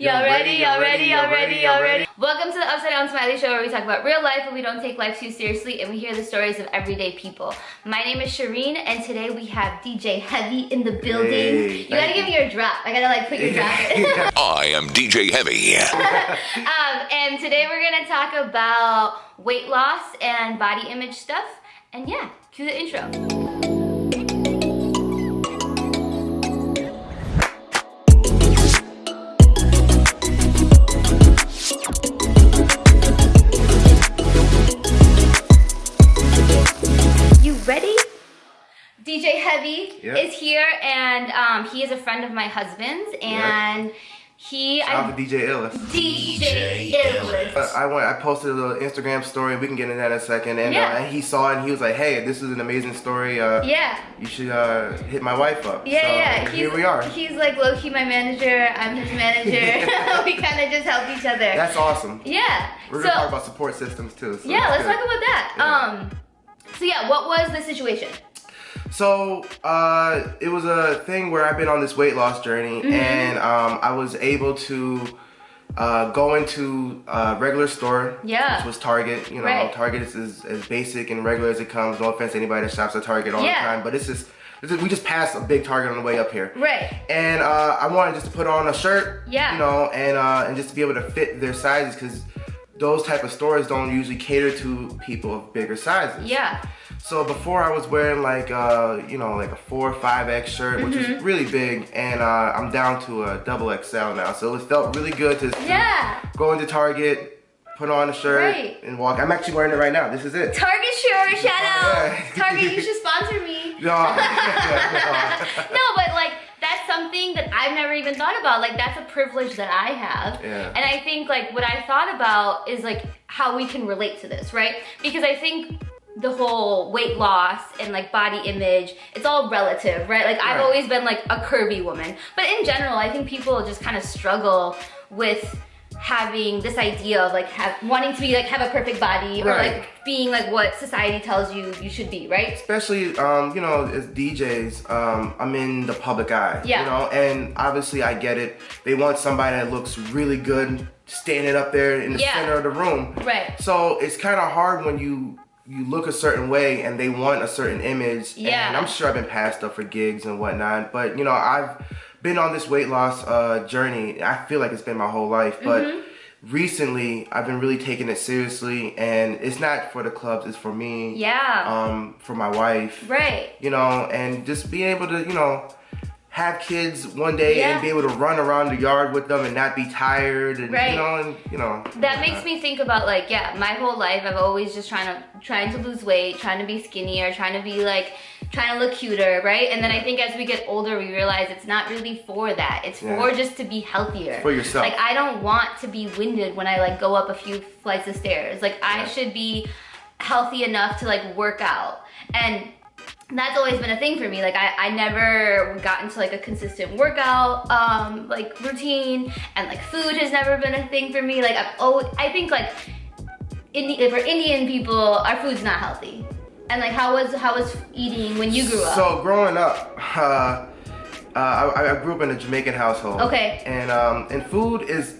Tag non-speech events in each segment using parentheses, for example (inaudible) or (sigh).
Y'all ready? Y'all ready? Y'all ready? Y'all ready? Welcome to the Upside Down Smiley Show where we talk about real life but we don't take life too seriously and we hear the stories of everyday people. My name is Shireen and today we have DJ Heavy in the building. Hey, you gotta thank give me your drop. I gotta like put your drop in. (laughs) (laughs) I am DJ Heavy. (laughs) um, and today we're gonna talk about weight loss and body image stuff. And yeah, cue the intro. And um, he is a friend of my husband's and he Shout out to DJ Illis. DJ Illis. Uh, I went. I posted a little Instagram story. We can get into that in a second. And, Yeah. uh, and he saw it and he was like, "Hey, this is an amazing story. Uh, Yeah. You should uh, hit my wife up." Yeah, so, yeah. Here we are. He's like low key my manager. I'm his manager. (laughs) (laughs) we kind of just help each other. That's awesome. yeah. We're gonna talk about support systems too. So yeah, let's good. talk about that. Yeah. Um. So yeah, what was the situation? So uh, it was a thing where I've been on this weight loss journey, Mm-hmm. and um, I was able to uh, go into a regular store, Yeah. which was Target. You know, Right. Target is as, as basic and regular as it comes. No offense to anybody that shops at Target all Yeah. the time, but it's just we just passed a big Target on the way up here. Right. And uh, I wanted just to put on a shirt, Yeah. you know, and uh, and just to be able to fit their sizes because those type of stores don't usually cater to people of bigger sizes. Yeah. So before I was wearing like uh, you know like a four or five X shirt, which Mm-hmm. is really big, and uh, I'm down to a double XL now. So it felt really good to, Yeah. go into Target, put on a shirt, Right. and walk. I'm actually wearing it right now. This is it. Target shirt, shout out. Target, you (laughs) should sponsor me. No, no. (laughs) (laughs) no, but like that's something that I've never even thought about. Like that's a privilege that I have. Yeah. And I think like what I thought about is like how we can relate to this, right? Because I think the whole weight loss and like body image, it's all relative, right? Like I've Right. always been like a curvy woman. But in general, I think people just kind of struggle with having this idea of like have, wanting to be like have a perfect body or Right. like being like what society tells you you should be, right? especially um, you know as DJs, um, I'm in the public eye. Yeah. You know, and obviously I get it. They want somebody that looks really good standing up there in the Yeah. center of the room. Right. So it's kind of hard when you you look a certain way and they want a certain image. Yeah. And I'm sure I've been passed up for gigs and whatnot, but you know I've been on this weight loss uh, journey. I feel like it's been my whole life, but. Mm-hmm. Recently, I've been really taking it seriously, and it's not for the clubs; it's for me Yeah. um, for my wife, right. you know, and just being able to, you know, have kids one day Yeah. and be able to run around the yard with them and not be tired, and Right. you know, and you know. That makes me think about like yeah, my whole life I've always just trying to trying to lose weight, trying to be skinnier, trying to be like trying to look cuter, right? And then I think as we get older, we realize it's not really for that. It's Yeah. for just to be healthier. for yourself. Like I don't want to be winded when I like go up a few flights of stairs. Like I should be healthy enough to like work out. And that's always been a thing for me. Like I, I never got into like a consistent workout um like routine and like food has never been a thing for me. Like I've always I think like Indi- for Indian people, our food's not healthy. And like how was how was eating when you grew up? So growing up, uh, uh, I, I grew up in a Jamaican household. Okay. And um, and food is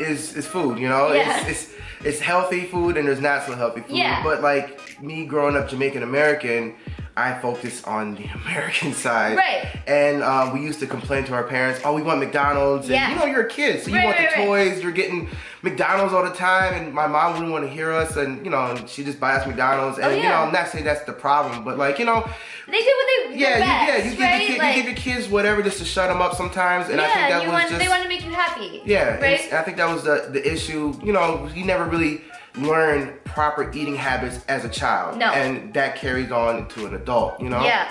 is is food, you know. Yeah. It's, it's it's healthy food and there's not so healthy food. Yeah. But like me growing up Jamaican American, I focus on the (laughs) American side. Right. And um, we used to complain to our parents, oh, we want McDonald's. And Yeah. you know, you're a kid, so you Right, want right, the right. toys. You're getting McDonald's all the time, and my mom wouldn't want to hear us, and you know, she just buy us McDonald's. And Oh, you know, I'm not saying that's the problem, but like you know, they did what they yeah, their you, yeah, you give, right? your kid, like, you give your kids whatever just to shut them up sometimes, and I think that you was want just they want to make you happy. yeah, Right? I think that was the the issue. You know, you never really learn proper eating habits as a child, No. and that carries on to an adult. You know, Yeah.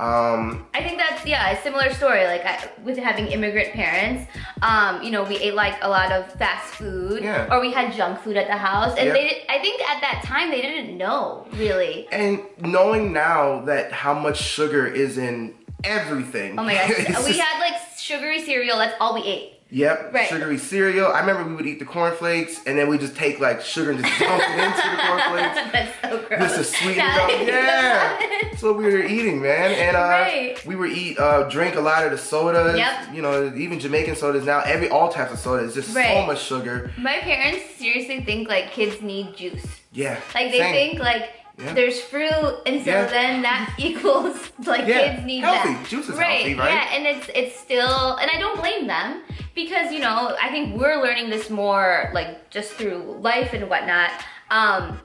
Um, I think that's yeah a similar story. Like I, with having immigrant parents, um, you know, we ate like a lot of fast food, Yeah. or we had junk food at the house, and Yep. they did, I think at that time they didn't know really. and knowing now that how much sugar is in everything. Oh my gosh, (laughs) we had like sugary cereal. That's all we ate. Yep, Right. sugary cereal. I remember we would eat the cornflakes, and then we just take like sugar and just dump it into the cornflakes. (laughs) That's so gross. Just to sweeten it Now up. that I think Yeah. That's what we were eating, man. And uh, Right. we would eat, uh, drink a lot of the sodas. Yep. You know, even Jamaican sodas now. Every all types of soda is just so much sugar. My parents seriously think like kids need juice. Yeah. Like they same. think like Yeah. there's fruit, and so Yeah. then that (laughs) equals like Yeah. kids need Healthy. that. Juice is right. healthy, right? Yeah, and it's it's still, and I don't blame them because you know I think we're learning this more like just through life and whatnot. Um,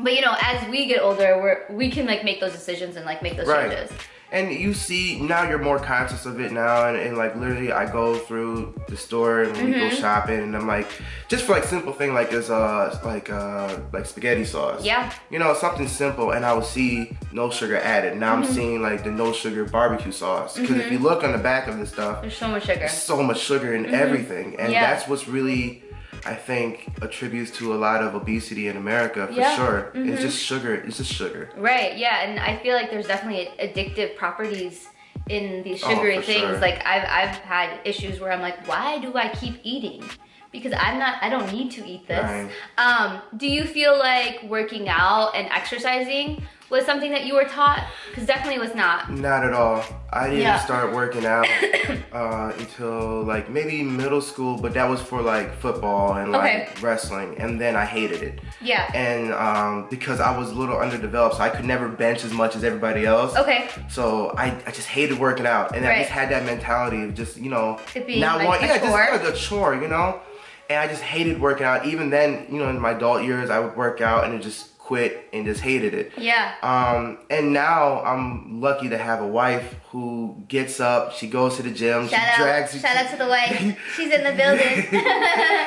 but you know, as we get older, we're we can like make those decisions and like make those Right. changes. And you see now you're more conscious of it now, and, and like literally I go through the store and we go Mm-hmm. shopping, and I'm like, just for like simple thing like is uh like uh like spaghetti sauce. Yeah. You know something simple, and I will see no sugar added. Now Mm-hmm. I'm seeing like the no sugar barbecue sauce because if you look on the back of this stuff, There's so much sugar. so much sugar in everything, and Mm-hmm. Yeah. that's what's really. I think attributes to a lot of obesity in America for Yeah. sure. Mhm. It's just sugar. It's just sugar. Right, yeah, and I feel like there's definitely addictive properties in these Oh, sugary for things. sure. Like I've I've had issues where I'm like, why do I keep eating? Because I'm not I don't need to eat this. Right. Um, do you feel like working out and exercising was something that you were taught? Because definitely was not. Not at all. I didn't Yeah. start working out (coughs) uh, until like maybe middle school, but that was for like football and like Okay. wrestling, and then I hated it. Yeah. And um, because I was a little underdeveloped, so I could never bench as much as everybody else. Okay. So I, I just hated working out, and I just had that mentality of just you know not like want- a yeah chore. just like a chore, you know. And I just hated working out. Even then, you know, in my adult years, I would work out and it just quit and just hated it. Yeah. Um, and now I'm lucky to have a wife who gets up, she goes to the gym, Shout she out, drags shout out to the wife. (laughs) She's in the building.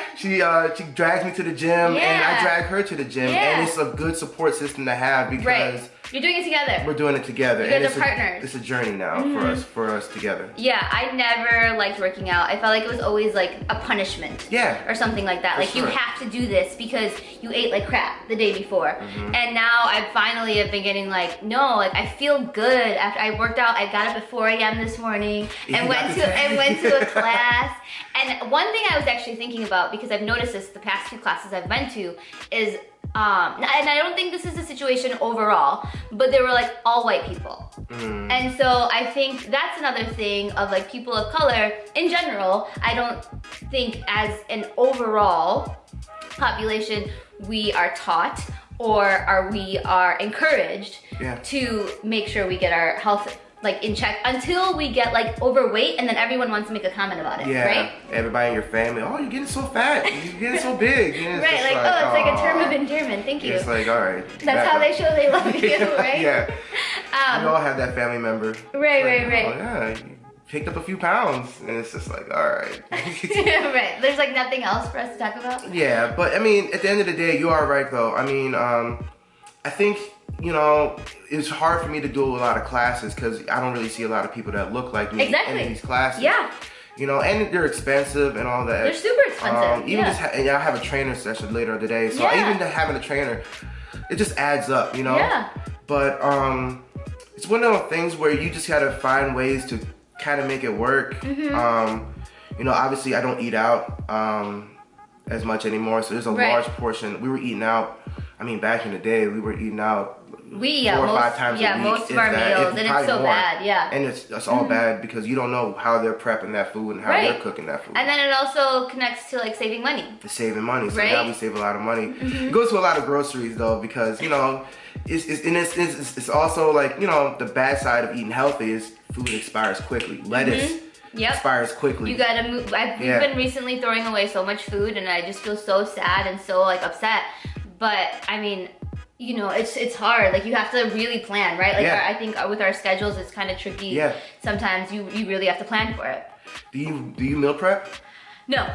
(laughs) she uh she drags me to the gym and I drag her to the gym Yeah. and it's a good support system to have because right. You're doing it together. we're doing it together. You and guys it's are a, partners. Mm-hmm. It's a journey now for us for us together. Yeah, I never liked working out. I felt like it was always like a punishment. Yeah. Or something like that. For like you have to do this because you ate like crap the day before. Mm-hmm. And now I finally have been getting like, no, like I feel good after I worked out. I got up at 4 a.m. this morning and you went to and went to a (laughs) class. And one thing I was actually thinking about because I've noticed this the past two classes I've been to is um, and I don't think this is the situation overall, but they were like all white people. Mm. And so I think that's another thing of like people of color in general. I don't think as an overall population we are taught or are we are encouraged Yeah. to make sure we get our health like in check until we get like overweight and then everyone wants to make a comment about it, Yeah, right? everybody in your family. Oh, you're getting so fat. You're getting so big. (laughs) Right, just like, oh, it's like a term of endearment. Thank you. It's like all right. That's how up. they show they love you, (laughs) right? yeah, Um, we all have that family member. Right, Like, right, right. Oh, yeah, you picked up a few pounds, and it's just like all right. (laughs) right. There's like nothing else for us to talk about. Yeah, but I mean, at the end of the day, you are right though. I mean, um, I think you know it's hard for me to do a lot of classes because I don't really see a lot of people that look like me Exactly. in these classes. Yeah, You know, and they're expensive and all that. they're super expensive. Um, even yeah. just ha- and I have a trainer session later today, so Yeah. even having a trainer, it just adds up, you know. Yeah. But um, it's one of those things where you just gotta find ways to kind of make it work. Mm-hmm. Um, you know, obviously I don't eat out um as much anymore, so there's a Right. large portion. We were eating out. I mean, back in the day, we were eating out We yeah, four or most, five times yeah, a week. most of our meals, and it's so more. bad. Yeah. And it's it's all mm-hmm. bad because you don't know how they're prepping that food and how Right. they're cooking that food. And then it also connects to like saving money. It's saving money. So Right? now we save a lot of money. Mm-hmm. It goes to a lot of groceries though because you know, it's it's, and it's, it's it's also like you know the bad side of eating healthy is food expires quickly. Lettuce mm-hmm. Yep. expires quickly. You gotta move. I've we've Yeah. been recently throwing away so much food, and I just feel so sad and so like upset. But I mean, you know, it's it's hard. Like you have to really plan, right? Like Yeah. our, I think with our schedules, it's kind of tricky. Yeah. Sometimes you you really have to plan for it. do you do you meal prep? No.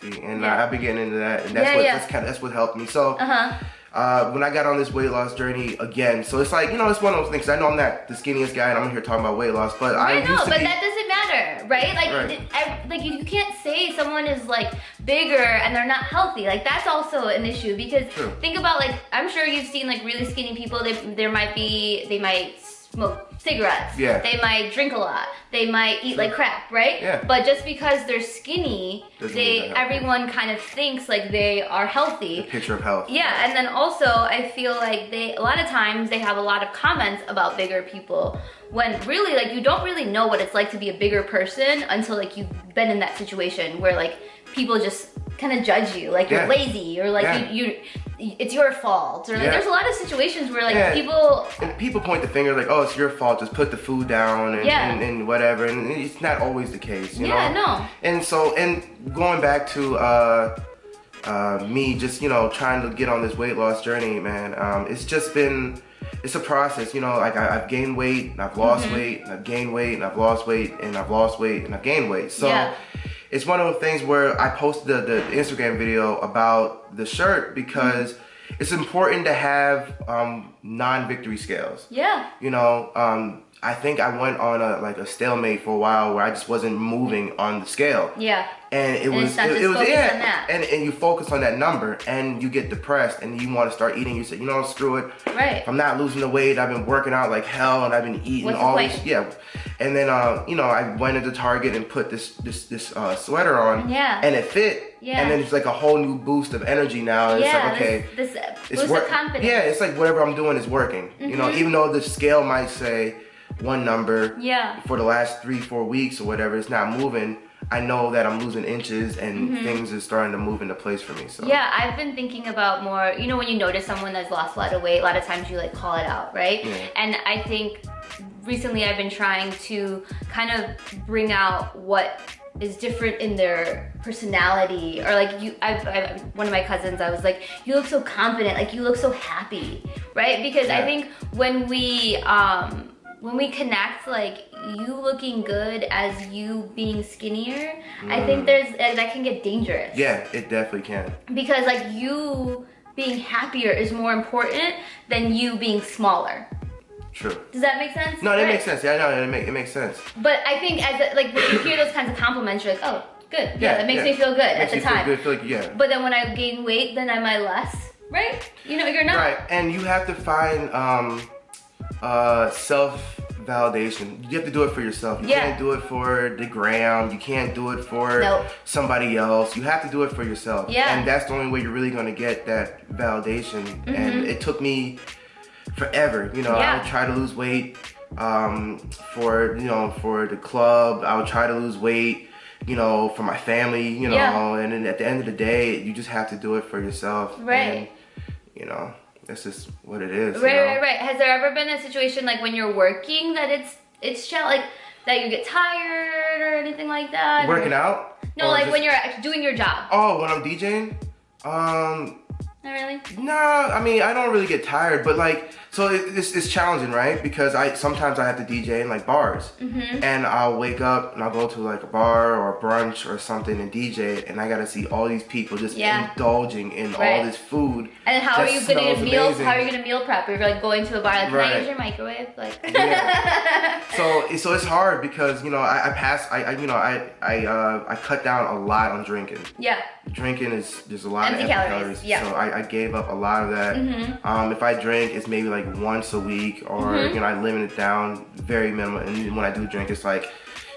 See, and Yeah. I, I've been getting into that, and that's Yeah, what that's kind of that's what helped me. So. Uh huh. Uh, when I got on this weight loss journey again. So it's like, you know, it's one of those things. I know I'm not the skinniest guy and I'm here talking about weight loss, but I I know, but be. that doesn't matter, right? Like, Right. I- like you, you can't say someone is like bigger and they're not healthy. Like that's also an issue because True. think about like I'm sure you've seen like really skinny people. They there might be they might smoke cigarettes. Yeah. They might drink a lot. They might eat like crap, right? Yeah. But just because they're skinny, Doesn't they mean they're healthy. everyone kind of thinks like they are healthy. Picture of health. Yeah, and then also I feel like they a lot of times they have a lot of comments about bigger people when really like you don't really know what it's like to be a bigger person until like you've been in that situation where like people just kind of judge you like Yeah. you're lazy or like Yeah. you, you it's your fault or like Yeah. there's a lot of situations where like people And people point the finger like, oh, it's your fault. Just put the food down and, and, and whatever. And it's not always the case, you Yeah, know? no. And so, and going back to uh, uh, me just, you know, trying to get on this weight loss journey, man, um, it's just been, it's a process, you know, like I, I've gained weight, and I've lost Mm-hmm. weight, and I've gained weight, and I've lost weight, and I've lost weight, and I've gained weight. So. It's one of those things where I posted the, the Instagram video about the shirt because it's important to have um, non-victory scales. Yeah. You know um i think i went on a like a stalemate for a while where i just wasn't moving on the scale. Yeah. And it And was it, it was yeah. and and you focus on that number and you get depressed and you want to start eating. You say you know screw it Right. if i'm not losing the weight i've been working out like hell and i've been eating What's all this yeah. And then uh you know i went into target and put this this this uh sweater on Yeah. and it fit. Yeah. and then it's like a whole new boost of energy now. And yeah it's like okay this, this uh, it's boost of confidence. Mm-hmm. Yeah, it's like whatever I'm doing is working. You know, even though the scale might say one number Yeah. for the last three, four weeks or whatever, it's not moving. I know that I'm losing inches and things are starting to move into place for me. So. Yeah, I've been thinking about more, you know, when you notice someone that's lost a lot of weight, a lot of times you like call it out, right? Yeah. And I think recently I've been trying to kind of bring out what is different in their personality or like you I've, i one of my cousins I was like you look so confident like you look so happy right because I think when we um when we connect like you looking good as you being skinnier I think there's uh, that can get dangerous yeah, it definitely can. because like you being happier is more important than you being smaller. True. Does that make sense? No, that Right. makes sense. Yeah, no, it, make, it makes sense. But I think as a, like when you hear those kinds of compliments, you're like, oh, good. Yeah, that makes yeah. me feel good at Makes the you feel time. good, feel like, yeah. But then when I gain weight, then am I less? Right? You know, you're not. Right, and you have to find um, uh, self validation. You have to do it for yourself. You Yeah. can't do it for the gram. You can't do it for Nope. somebody else. You have to do it for yourself. Yeah. And that's the only way you're really gonna get that validation. Mhm. And it took me forever. You know, I Mm-hmm. Would try to lose weight um, for you know for the club. I would try to lose weight. You know, for my family, you know, Yeah. and then at the end of the day, you just have to do it for yourself. Right. And, you know, that's just what it is. you Right, know? right, right. Has there ever been a situation like when you're working that it's it's like that you get tired or anything like that? Working Or- out? No, Or like just- when you're doing your job. Oh, when I'm DJing? Um, Not really. nah, I mean, I don't really get tired, but like, so it, it's, it's challenging, right? Because I sometimes I have to DJ in like bars, Mm-hmm. and I'll wake up and I'll go to like a bar or a brunch or something and DJ, and I gotta see all these people just Yeah. indulging in all this food. And how are you gonna get meals? amazing. How are you gonna meal prep? You're like going to a bar, like, can I use your microwave? Like, (laughs) So so it's hard because you know I, I pass I, I you know I I uh, I cut down a lot on drinking. yeah, drinking is there's a lot Empty of calories, calories. yeah. So I, I gave up a lot of that. Mm-hmm. Um, if I drink, it's maybe like once a week, or you know I limit it down very minimal. And when I do drink, it's like,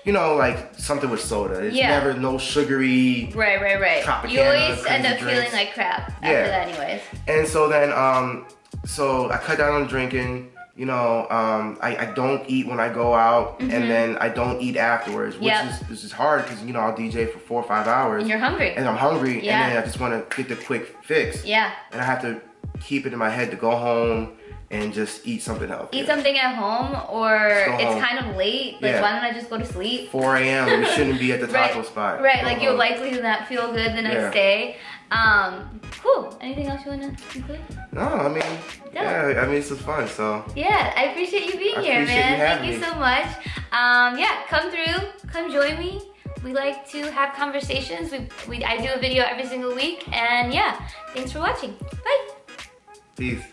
you know, like something with soda. It's Yeah. never no sugary. right, right, right. You always end up feeling like crap after Yeah. that, anyways. And so then, um, so I cut down on drinking. You know, um, I, I don't eat when I go out, and then I don't eat afterwards, which Mm-hmm. Yep. is this is hard because you know I'll DJ for four or five hours, And you're hungry. and I'm hungry, Yeah. and then I just want to get the quick fix. Yeah. and I have to keep it in my head to go home and just eat something healthy. Eat something at home, or it's home. kind of late. Like, Yeah. why don't I just go to sleep? 4 a.m. We shouldn't be at the (laughs) Right, taco spot. right. Go Like you'll home. likely not feel good the next Yeah. day. Um, cool. Anything else you wanna include? No, I mean, yeah, I mean this is fun. So Yeah, I appreciate you being I here, man. you Thank having you so much. Um, yeah, come through, come join me. We like to have conversations. We, we I do a video every single week, and yeah, thanks for watching. Bye. peace.